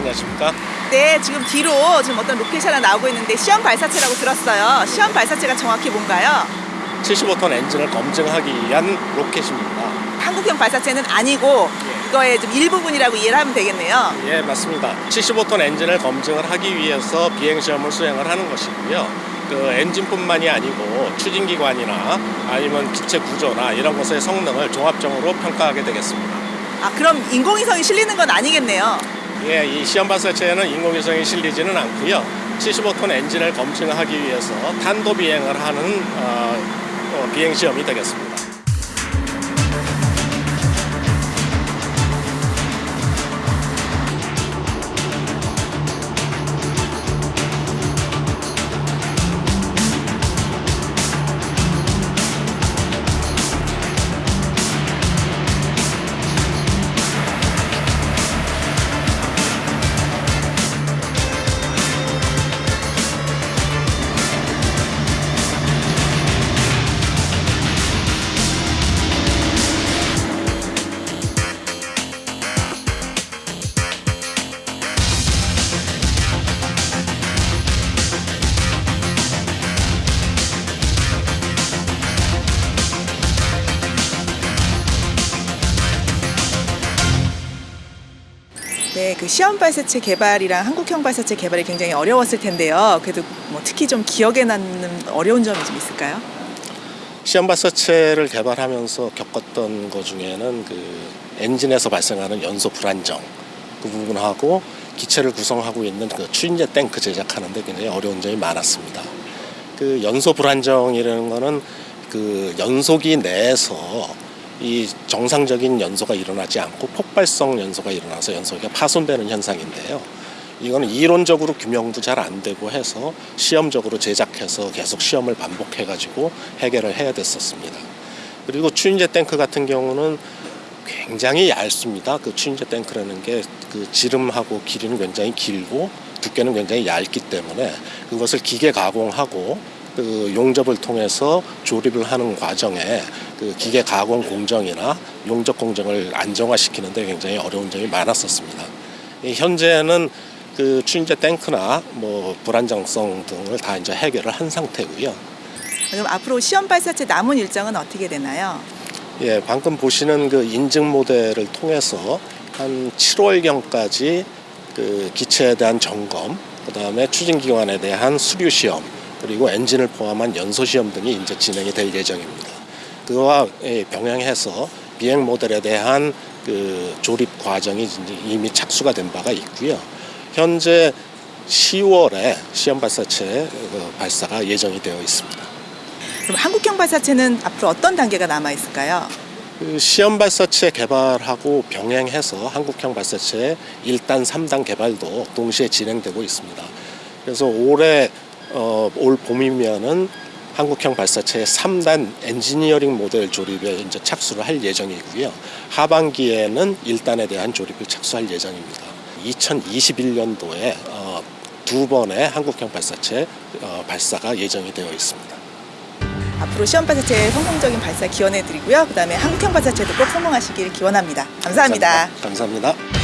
네, 안녕하십니까. 네, 지금 뒤로 지금 어떤 로켓이 하나 나오고 있는데 시험 발사체라고 들었어요. 시험 발사체가 정확히 뭔가요? 75톤 엔진을 검증하기 위한 로켓입니다. 한국형 발사체는 아니고 그거의 좀 일부분이라고 이해를 하면 되겠네요. 예, 맞습니다. 75톤 엔진을 검증을 하기 위해서 비행 시험을 수행을 하는 것이고요. 그 엔진뿐만이 아니고 추진기관이나 아니면 기체 구조나 이런 것의 성능을 종합적으로 평가하게 되겠습니다. 아, 그럼 인공위성이 실리는 건 아니겠네요. 예, 이 시험 발사체에는 인공위성이 실리지는 않고요. 75톤 엔진을 검증하기 위해서 탄도 비행을 하는 어, 어, 비행 시험이 되겠습니다. 네, 그 시험 발사체 개발이랑 한국형 발사체 개발이 굉장히 어려웠을 텐데요. 그래도 뭐 특히 좀 기억에 남는 어려운 점이 좀 있을까요? 시험 발사체를 개발하면서 겪었던 것 중에는 그 엔진에서 발생하는 연소 불안정 그 부분하고 기체를 구성하고 있는 그 추진제 탱크 제작하는데 굉장히 어려운 점이 많았습니다. 그 연소 불안정이라는 거는 그 연소기 내에서 이 정상적인 연소가 일어나지 않고 폭발성 연소가 일어나서 연소기가 파손되는 현상인데요. 이거는 이론적으로 규명도 잘 안 되고 해서 시험적으로 제작해서 계속 시험을 반복해 가지고 해결을 해야 됐었습니다. 그리고 추인제 탱크 같은 경우는 굉장히 얇습니다. 그 추인제 탱크라는 게 그 지름하고 길이는 굉장히 길고 두께는 굉장히 얇기 때문에 그것을 기계 가공하고 그 용접을 통해서 조립을 하는 과정에 그 기계 가공 공정이나 용접 공정을 안정화시키는데 굉장히 어려운 점이 많았었습니다. 이 현재는 그 추인제 탱크나 뭐 불안정성 등을 다 이제 해결을 한 상태고요. 그럼 앞으로 시험 발사체 남은 일정은 어떻게 되나요? 예, 방금 보시는 그 인증 모델을 통해서 한 7월경까지 그 기체에 대한 점검, 그 다음에 추진기관에 대한 수류 시험, 그리고 엔진을 포함한 연소 시험 등이 이제 진행이 될 예정입니다. 그와 예, 병행해서 비행 모델에 대한 그 조립 과정이 이미 착수가 된 바가 있고요. 현재 10월에 시험 발사체 그 발사가 예정이 되어 있습니다. 그럼 한국형 발사체는 앞으로 어떤 단계가 남아 있을까요? 그 시험 발사체 개발하고 병행해서 한국형 발사체 1단, 3단 개발도 동시에 진행되고 있습니다. 그래서 올해 어, 올 봄이면은 한국형 발사체의 3단 엔지니어링 모델 조립에 이제 착수를 할 예정이고요. 하반기에는 1단에 대한 조립을 착수할 예정입니다. 2021년도에 어, 두 번의 한국형 발사체 어, 발사가 예정이 되어 있습니다. 앞으로 시험 발사체 성공적인 발사 기원해 드리고요. 그 다음에 한국형 발사체도 꼭 성공하시길 기원합니다. 감사합니다. 감사합니다.